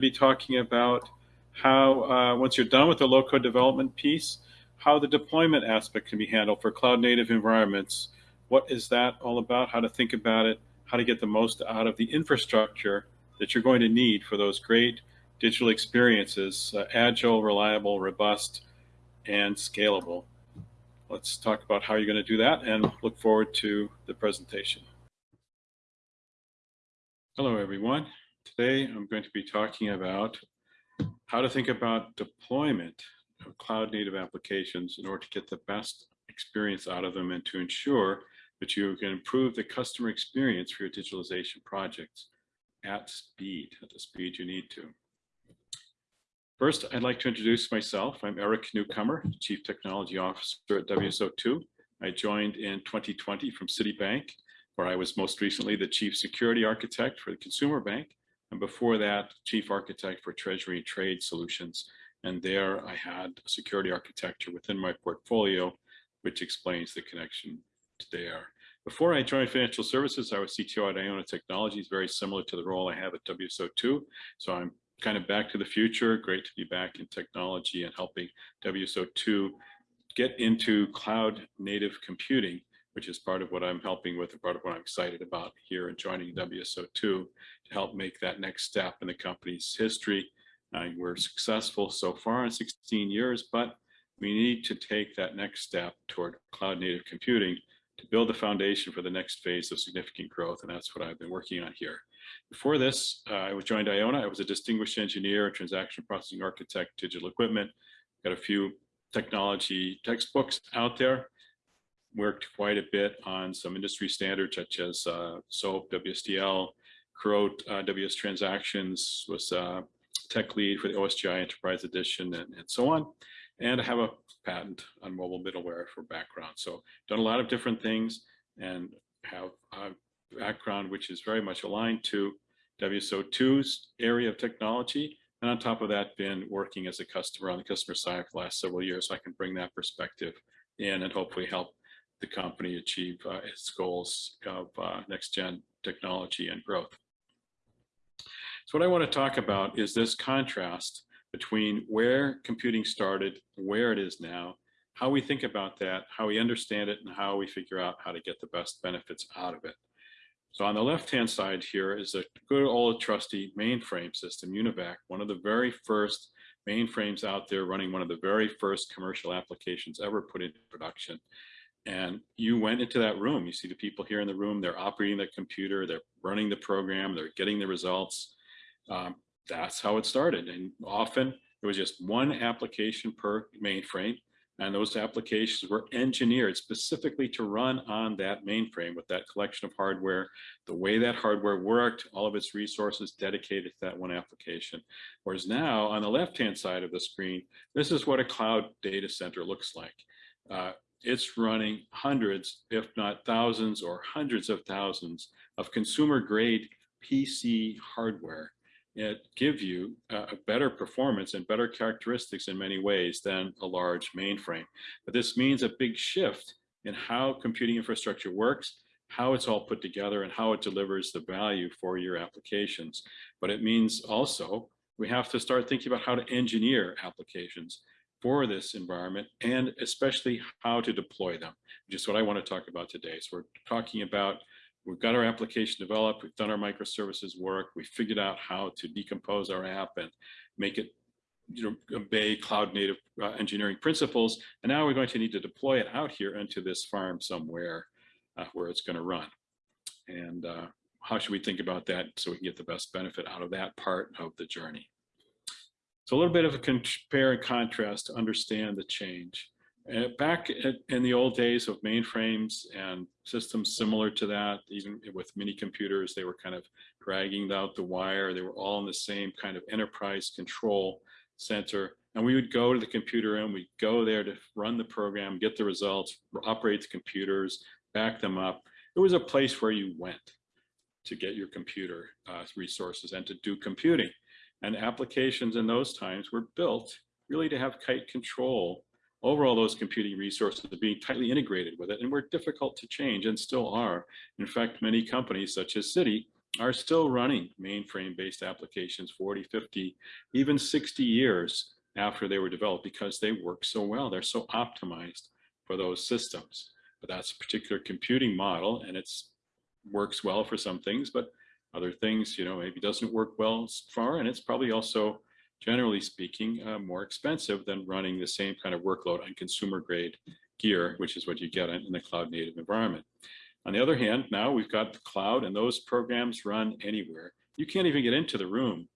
be talking about how, uh, once you're done with the low-code development piece, how the deployment aspect can be handled for cloud-native environments. What is that all about? How to think about it, how to get the most out of the infrastructure that you're going to need for those great digital experiences, uh, agile, reliable, robust, and scalable. Let's talk about how you're going to do that and look forward to the presentation. Hello, everyone. Today, I'm going to be talking about how to think about deployment of cloud native applications in order to get the best experience out of them and to ensure that you can improve the customer experience for your digitalization projects at speed, at the speed you need to. First, I'd like to introduce myself. I'm Eric Newcomer, Chief Technology Officer at WSO2. I joined in 2020 from Citibank, where I was most recently the Chief Security Architect for the Consumer Bank and before that, chief architect for treasury trade solutions. And there I had security architecture within my portfolio, which explains the connection to there. Before I joined financial services, I was CTO at Iona Technologies, very similar to the role I have at WSO2. So I'm kind of back to the future. Great to be back in technology and helping WSO2 get into cloud native computing which is part of what I'm helping with and part of what I'm excited about here and joining WSO2 to help make that next step in the company's history. Uh, we're successful so far in 16 years, but we need to take that next step toward cloud native computing to build the foundation for the next phase of significant growth. And that's what I've been working on here. Before this, uh, I was joined Iona. I was a distinguished engineer, transaction processing architect, digital equipment. Got a few technology textbooks out there worked quite a bit on some industry standards such as uh, SOAP, WSDL, Croat, uh, WS Transactions, was uh, tech lead for the OSGI Enterprise Edition and, and so on. And I have a patent on mobile middleware for background. So done a lot of different things and have a background which is very much aligned to WSO2's area of technology. And on top of that, been working as a customer on the customer side for the last several years. So I can bring that perspective in and hopefully help the company achieve uh, its goals of uh, next gen technology and growth. So what I want to talk about is this contrast between where computing started, where it is now, how we think about that, how we understand it, and how we figure out how to get the best benefits out of it. So on the left-hand side here is a good old trusty mainframe system, UNIVAC, one of the very first mainframes out there running one of the very first commercial applications ever put into production and you went into that room. You see the people here in the room they're operating the computer they're running the program they're getting the results. Um, that's how it started and often it was just one application per mainframe and those applications were engineered specifically to run on that mainframe with that collection of hardware the way that hardware worked all of its resources dedicated to that one application. Whereas now on the left hand side of the screen this is what a cloud data center looks like. Uh, it's running hundreds, if not thousands or hundreds of thousands of consumer grade PC hardware. It give you a better performance and better characteristics in many ways than a large mainframe. But this means a big shift in how computing infrastructure works, how it's all put together and how it delivers the value for your applications. But it means also we have to start thinking about how to engineer applications for this environment and especially how to deploy them, which is what I want to talk about today. So we're talking about, we've got our application developed, we've done our microservices work, we figured out how to decompose our app and make it you know, obey cloud native uh, engineering principles. And now we're going to need to deploy it out here into this farm somewhere uh, where it's going to run. And uh, how should we think about that so we can get the best benefit out of that part of the journey? So a little bit of a compare and contrast to understand the change. Uh, back in the old days of mainframes and systems similar to that, even with mini computers, they were kind of dragging out the wire. They were all in the same kind of enterprise control center. And we would go to the computer and we'd go there to run the program, get the results, operate the computers, back them up. It was a place where you went to get your computer uh, resources and to do computing. And applications in those times were built really to have tight control over all those computing resources being tightly integrated with it and were difficult to change and still are. In fact, many companies such as Citi are still running mainframe-based applications 40, 50, even 60 years after they were developed because they work so well. They're so optimized for those systems. But that's a particular computing model and it's works well for some things, but other things, you know, maybe doesn't work well far. And it's probably also, generally speaking, uh, more expensive than running the same kind of workload on consumer grade gear, which is what you get in the cloud native environment. On the other hand, now we've got the cloud and those programs run anywhere. You can't even get into the room,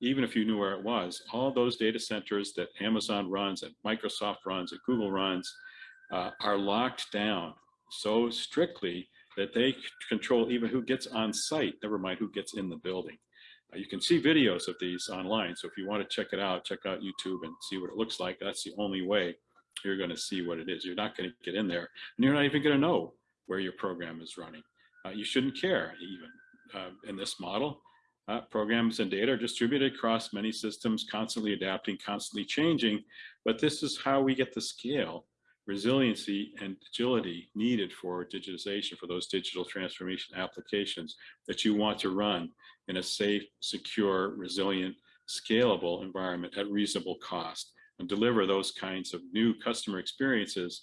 even if you knew where it was. All those data centers that Amazon runs, that Microsoft runs, that Google runs, uh, are locked down so strictly that they control even who gets on site, never mind who gets in the building. Uh, you can see videos of these online. So if you want to check it out, check out YouTube and see what it looks like. That's the only way you're going to see what it is. You're not going to get in there and you're not even going to know where your program is running. Uh, you shouldn't care even uh, in this model. Uh, programs and data are distributed across many systems, constantly adapting, constantly changing. But this is how we get the scale, resiliency, and agility needed for digitization, for those digital transformation applications that you want to run in a safe, secure, resilient, scalable environment at reasonable cost and deliver those kinds of new customer experiences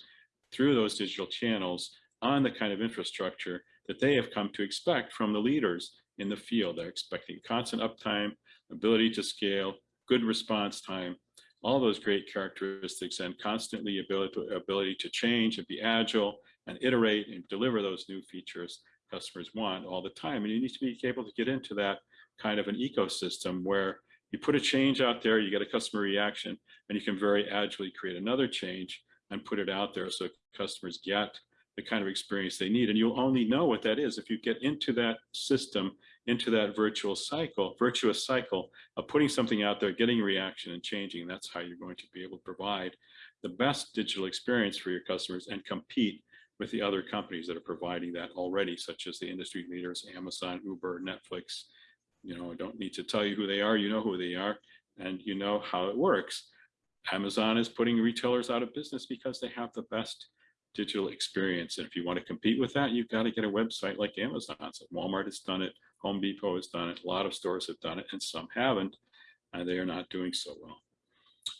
through those digital channels on the kind of infrastructure that they have come to expect from the leaders in the field. They're expecting constant uptime, ability to scale, good response time, all those great characteristics and constantly ability to, ability to change and be agile and iterate and deliver those new features customers want all the time. And you need to be able to get into that kind of an ecosystem where you put a change out there, you get a customer reaction, and you can very agilely create another change and put it out there so customers get the kind of experience they need. And you'll only know what that is if you get into that system, into that virtual cycle, virtuous cycle of putting something out there, getting reaction and changing. That's how you're going to be able to provide the best digital experience for your customers and compete with the other companies that are providing that already, such as the industry leaders, Amazon, Uber, Netflix. You know, I don't need to tell you who they are, you know who they are, and you know how it works. Amazon is putting retailers out of business because they have the best digital experience. And if you want to compete with that, you've got to get a website like Amazon. So Walmart has done it, Home Depot has done it, a lot of stores have done it, and some haven't, and they are not doing so well.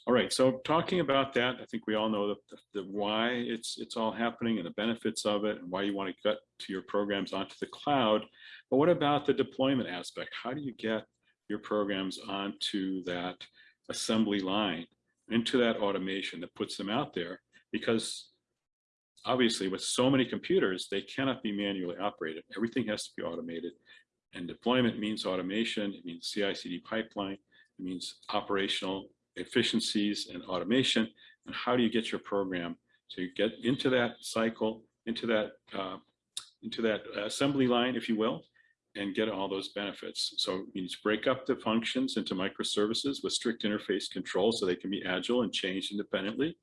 All right, so talking about that, I think we all know the, the, the why it's it's all happening and the benefits of it and why you want to get to your programs onto the cloud. But what about the deployment aspect? How do you get your programs onto that assembly line, into that automation that puts them out there? Because obviously with so many computers, they cannot be manually operated. Everything has to be automated. And deployment means automation, it means CI/CD pipeline, it means operational efficiencies and automation. And how do you get your program to get into that cycle, into that uh, into that assembly line, if you will, and get all those benefits. So you need to break up the functions into microservices with strict interface control so they can be agile and change independently,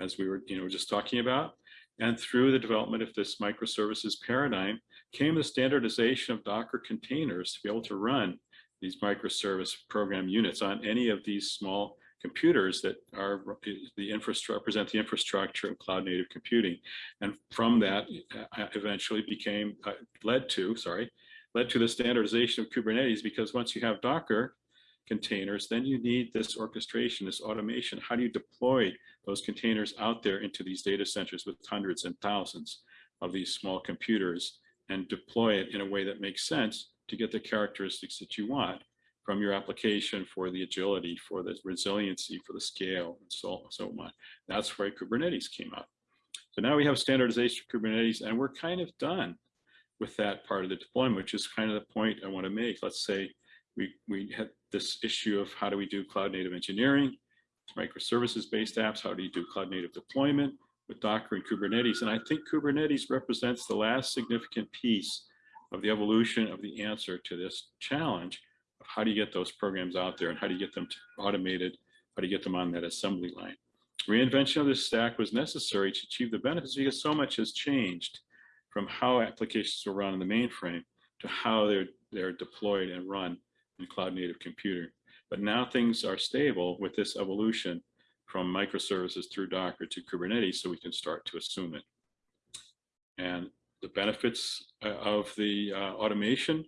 as we were you know just talking about. And through the development of this microservices paradigm came the standardization of Docker containers to be able to run these microservice program units on any of these small computers that are the infrastructure represent the infrastructure of cloud native computing. And from that uh, eventually became uh, led to sorry led to the standardization of kubernetes because once you have docker containers, then you need this orchestration, this automation. How do you deploy those containers out there into these data centers with hundreds and thousands of these small computers and deploy it in a way that makes sense to get the characteristics that you want from your application for the agility, for the resiliency, for the scale, and so, so on. That's where Kubernetes came up. So now we have standardization of Kubernetes, and we're kind of done with that part of the deployment, which is kind of the point I want to make. Let's say we, we had this issue of how do we do cloud native engineering, microservices based apps, how do you do cloud native deployment with Docker and Kubernetes. And I think Kubernetes represents the last significant piece of the evolution of the answer to this challenge of how do you get those programs out there and how do you get them automated, how do you get them on that assembly line. Reinvention of this stack was necessary to achieve the benefits because so much has changed from how applications were run in the mainframe to how they're, they're deployed and run in cloud native computing. But now things are stable with this evolution from microservices through Docker to Kubernetes, so we can start to assume it. And the benefits uh, of the uh, automation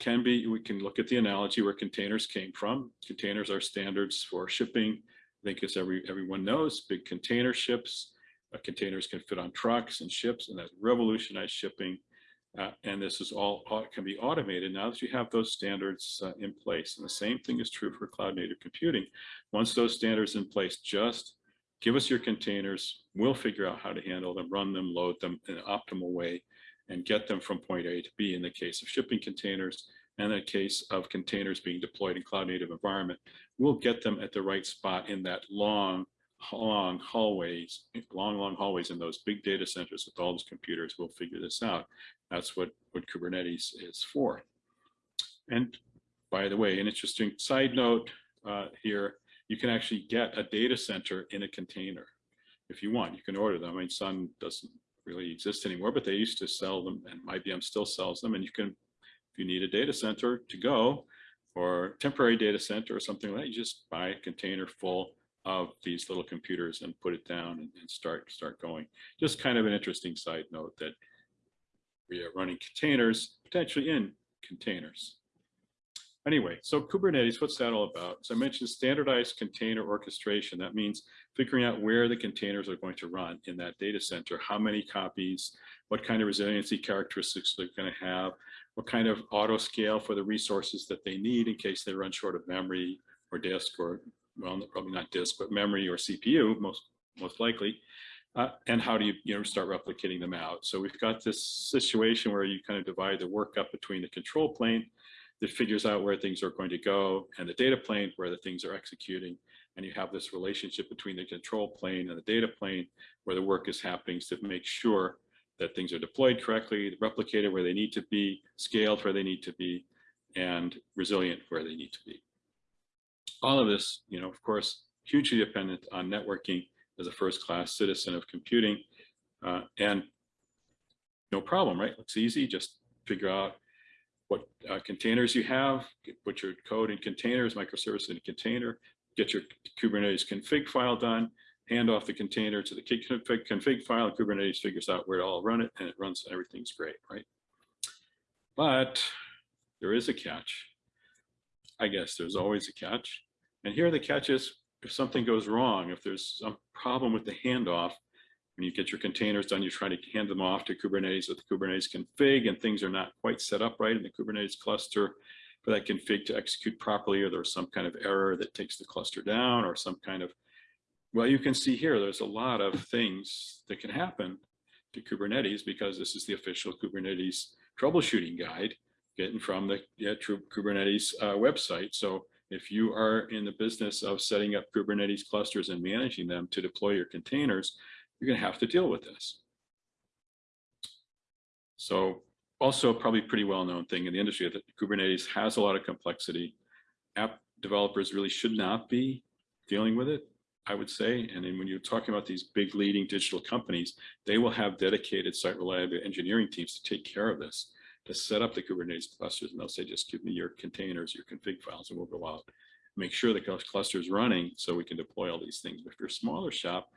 can be, we can look at the analogy where containers came from. Containers are standards for shipping. I think as every, everyone knows, big container ships, uh, containers can fit on trucks and ships and that revolutionized shipping. Uh, and this is all au- can be automated now that you have those standards uh, in place. And the same thing is true for cloud native computing. Once those standards in place, just give us your containers. We'll figure out how to handle them, run them, load them in an optimal way, and get them from point A to B in the case of shipping containers. And in the case of containers being deployed in cloud native environment, we'll get them at the right spot in that long, long hallways, long, long hallways in those big data centers with all those computers. We'll figure this out. That's what, what Kubernetes is for. And by the way, an interesting side note uh, here, you can actually get a data center in a container if you want. You can order them. I mean, Sun doesn't really exist anymore, but they used to sell them and IBM still sells them. And you can, if you need a data center to go or temporary data center or something like that, you just buy a container full of these little computers and put it down and, and start start going. Just kind of an interesting side note that we are running containers potentially in containers. Anyway, so Kubernetes, what's that all about? So I mentioned standardized container orchestration. That means figuring out where the containers are going to run in that data center, how many copies, what kind of resiliency characteristics they're going to have, what kind of auto scale for the resources that they need in case they run short of memory or disk or, well, probably not disk, but memory or CPU, most, most likely. Uh, and how do you, you know, start replicating them out? So we've got this situation where you kind of divide the work up between the control plane that figures out where things are going to go and the data plane where the things are executing. And you have this relationship between the control plane and the data plane where the work is happening to make sure that things are deployed correctly, replicated where they need to be, scaled where they need to be, and resilient where they need to be. All of this, you know, of course, hugely dependent on networking as a first class citizen of computing. Uh, and no problem, right? It's easy, just figure out what uh, containers you have, put your code in containers, microservice in a container, get your Kubernetes config file done, hand off the container to the config, config file, Kubernetes figures out where to all run it, and it runs, everything's great, right? But there is a catch. I guess there's always a catch. And here the catch is if something goes wrong, if there's some problem with the handoff, when you get your containers done, you try to hand them off to Kubernetes with the Kubernetes config and things are not quite set up right in the Kubernetes cluster for that config to execute properly, or there's some kind of error that takes the cluster down or some kind of, well, you can see here, there's a lot of things that can happen to Kubernetes because this is the official Kubernetes troubleshooting guide getting from the yeah, Kubernetes uh, website. So if you are in the business of setting up Kubernetes clusters and managing them to deploy your containers, you're going to have to deal with this. So also probably pretty well-known thing in the industry that Kubernetes has a lot of complexity. App developers really should not be dealing with it, I would say. And then when you're talking about these big leading digital companies, they will have dedicated site reliability engineering teams to take care of this, to set up the Kubernetes clusters. And they'll say, just give me your containers, your config files, and we'll go out, make sure the cluster is running so we can deploy all these things. But if you're a smaller shop,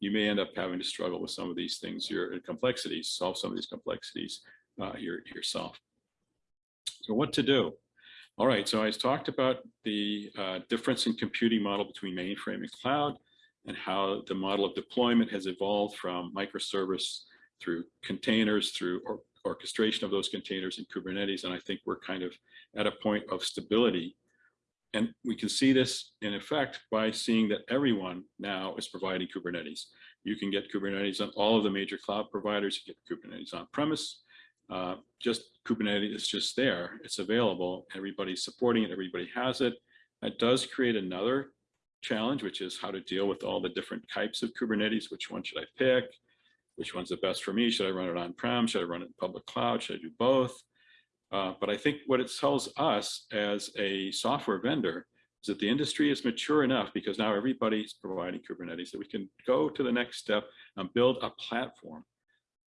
you may end up having to struggle with some of these things, your complexities, solve some of these complexities uh, your, yourself. So what to do? All right, so I talked about the uh, difference in computing model between mainframe and cloud and how the model of deployment has evolved from microservice through containers, through or orchestration of those containers in Kubernetes. And I think we're kind of at a point of stability and we can see this in effect by seeing that everyone now is providing Kubernetes. You can get Kubernetes on all of the major cloud providers. You get Kubernetes on premise. Uh, just Kubernetes is just there. It's available. Everybody's supporting it. Everybody has it. That does create another challenge, which is how to deal with all the different types of Kubernetes. Which one should I pick? Which one's the best for me? Should I run it on-prem? Should I run it in public cloud? Should I do both? Uh, but I think what it tells us as a software vendor is that the industry is mature enough because now everybody's providing Kubernetes that we can go to the next step and build a platform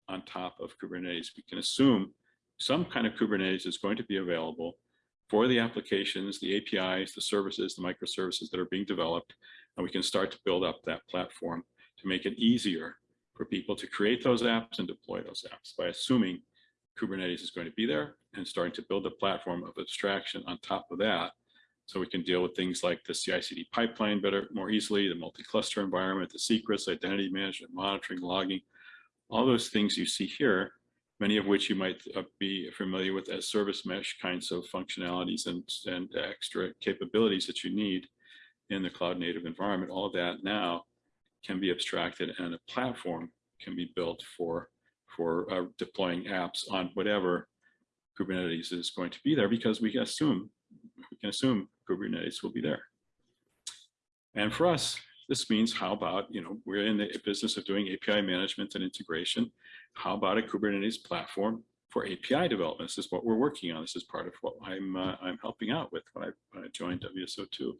on top of Kubernetes. We can assume some kind of Kubernetes is going to be available for the applications, the APIs, the services, the microservices that are being developed, and we can start to build up that platform to make it easier for people to create those apps and deploy those apps by assuming Kubernetes is going to be there and starting to build a platform of abstraction on top of that. So we can deal with things like the CI/CD pipeline better, more easily, the multi-cluster environment, the secrets, identity management, monitoring, logging, all those things you see here, many of which you might uh, be familiar with as service mesh kinds of functionalities and, and extra capabilities that you need in the cloud native environment. All of that now can be abstracted and a platform can be built for, for uh, deploying apps on whatever Kubernetes is going to be there because we can assume we can assume Kubernetes will be there. And for us, this means how about, you know, we're in the business of doing API management and integration. How about a Kubernetes platform for API development? This is what we're working on. This is part of what I'm, uh, I'm helping out with when I, when I joined WSO2.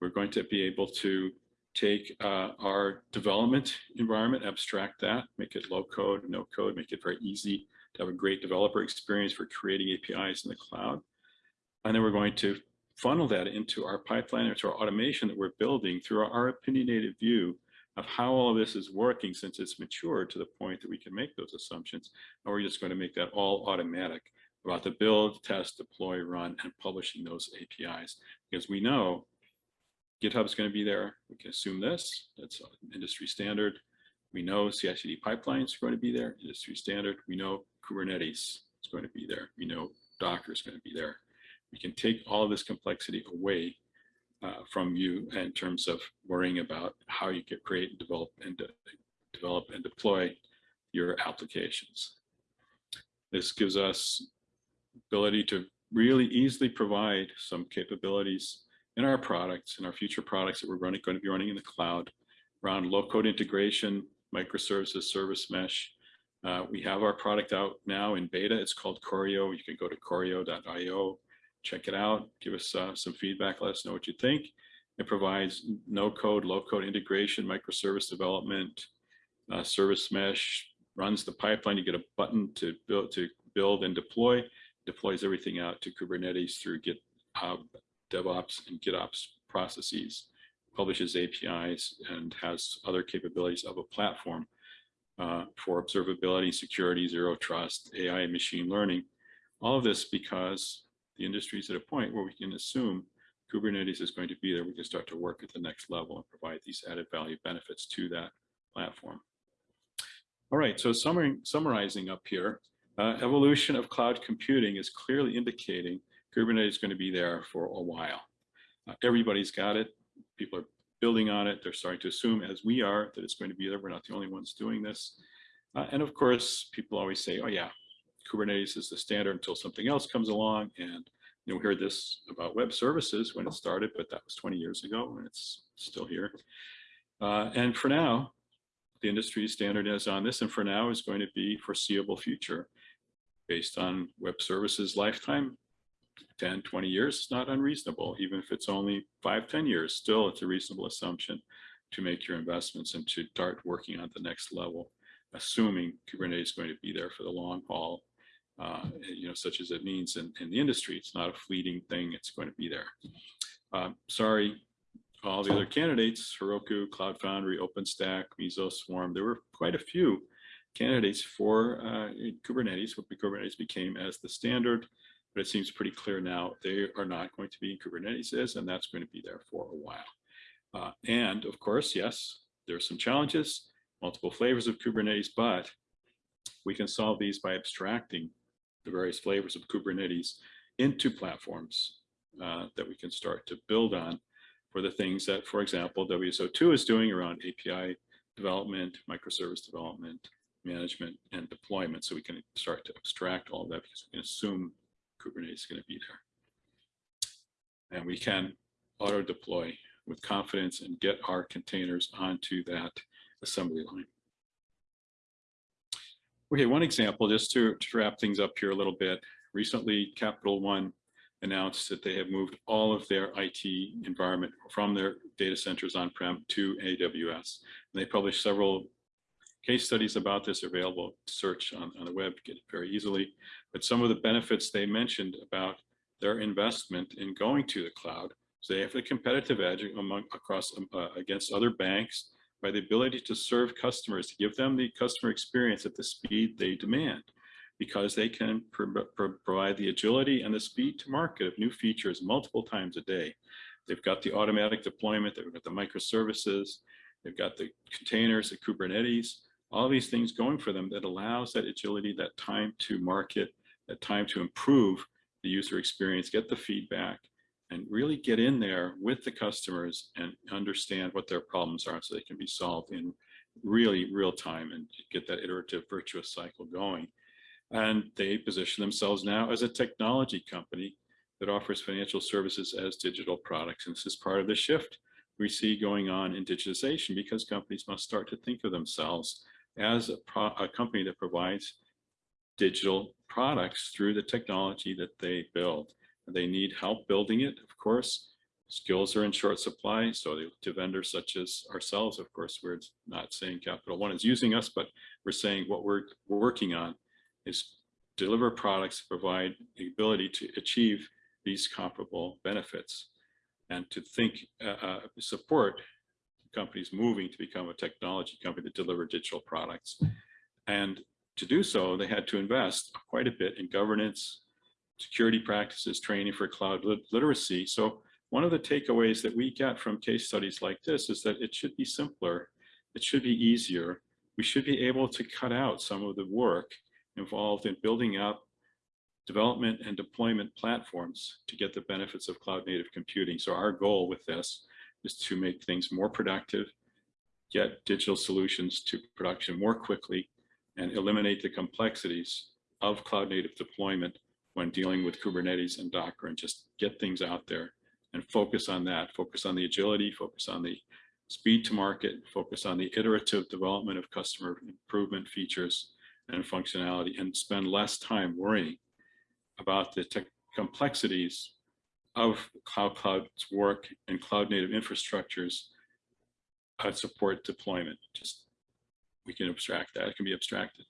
We're going to be able to take uh, our development environment, abstract that, make it low code, no code, make it very easy to have a great developer experience for creating APIs in the cloud. And then we're going to funnel that into our pipeline, into our automation that we're building through our, our opinionated view of how all of this is working since it's matured to the point that we can make those assumptions. And we're just going to make that all automatic about the build, test, deploy, run, and publishing those APIs. Because we know GitHub's going to be there. We can assume this. That's industry standard. We know CI/CD pipelines are going to be there, industry standard. We know Kubernetes is going to be there. We know Docker is going to be there. We can take all of this complexity away uh, from you in terms of worrying about how you can create and develop and de develop and deploy your applications. This gives us ability to really easily provide some capabilities in our products, in our future products that we're running, going to be running in the cloud around low code integration, microservices, service mesh. Uh, we have our product out now in beta. It's called Choreo. You can go to choreo.io check it out, give us uh, some feedback, let us know what you think. It provides no code, low code integration, microservice development, uh, service mesh, runs the pipeline. You get a button to build, to build and deploy, deploys everything out to Kubernetes through GitHub, DevOps and GitOps processes, publishes APIs and has other capabilities of a platform uh, for observability, security, zero trust, AI, and machine learning. All of this because the industry is at a point where we can assume Kubernetes is going to be there. We can start to work at the next level and provide these added value benefits to that platform. All right, so summarizing up here, uh, evolution of cloud computing is clearly indicating Kubernetes is going to be there for a while. Uh, everybody's got it. People are building on it. They're starting to assume, as we are, that it's going to be there. We're not the only ones doing this. Uh, and of course, people always say, oh yeah, Kubernetes is the standard until something else comes along. And you know, we heard this about web services when it started, but that was 20 years ago and it's still here. Uh, and for now, the industry standard is on this and for now is going to be foreseeable future based on web services lifetime 10 20 years is not unreasonable even if it's only five 10 years still it's a reasonable assumption to make your investments and to start working on the next level assuming kubernetes is going to be there for the long haul uh, you know, such as it means in, in the industry. It's not a fleeting thing. It's going to be there. Uh, sorry, all the other candidates, Heroku, Cloud Foundry, OpenStack, Mesos, Swarm, there were quite a few candidates for uh, Kubernetes, what Kubernetes became as the standard, but it seems pretty clear now they are not going to be Kubernetes is, and that's going to be there for a while. Uh, and of course, yes, there are some challenges, multiple flavors of Kubernetes, but we can solve these by abstracting the various flavors of Kubernetes into platforms uh, that we can start to build on for the things that, for example, WSO2 is doing around API development, microservice development, management, and deployment. So we can start to abstract all of that because we can assume Kubernetes is going to be there. And we can auto deploy with confidence and get our containers onto that assembly line. Okay, one example, just to, to wrap things up here a little bit. Recently, Capital One announced that they have moved all of their IT environment from their data centers on-prem to AWS. And they published several case studies about this are available search on, on the web, get it very easily. But some of the benefits they mentioned about their investment in going to the cloud, so they have a competitive edge among across uh, against other banks by the ability to serve customers, to give them the customer experience at the speed they demand. because they can pro- pro- provide the agility and the speed to market of new features multiple times a day. They've got the automatic deployment, they've got the microservices, they've got the containers, the Kubernetes, all these things going for them that allows that agility, that time to market, that time to improve the user experience, get the feedback, and really get in there with the customers and understand what their problems are so they can be solved in really real time and get that iterative virtuous cycle going. And they position themselves now as a technology company that offers financial services as digital products. And this is part of the shift we see going on in digitization because companies must start to think of themselves as a, a company that provides digital products through the technology that they build. They need help building it, of course. Skills are in short supply, so they, look to vendors such as ourselves, of course, we're not saying Capital One is using us, but we're saying what we're, we're working on is deliver products, provide the ability to achieve these comparable benefits and to think, uh, uh, support companies moving to become a technology company that deliver digital products. And to do so, they had to invest quite a bit in governance, security practices, training for cloud lit literacy. So one of the takeaways that we get from case studies like this is that it should be simpler, it should be easier. We should be able to cut out some of the work involved in building up development and deployment platforms to get the benefits of cloud native computing. So our goal with this is to make things more productive, get digital solutions to production more quickly, and eliminate the complexities of cloud native deployment when dealing with Kubernetes and Docker and just get things out there and focus on that, focus on the agility, focus on the speed to market, focus on the iterative development of customer improvement features and functionality and spend less time worrying about the complexities of how clouds work and cloud native infrastructures uh, support deployment. Just we can abstract that, it can be abstracted.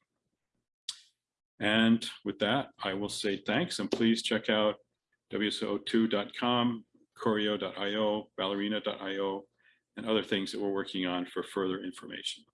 And with that, I will say thanks and please check out wso2.com, Choreo.io, ballerina.io, and other things that we're working on for further information.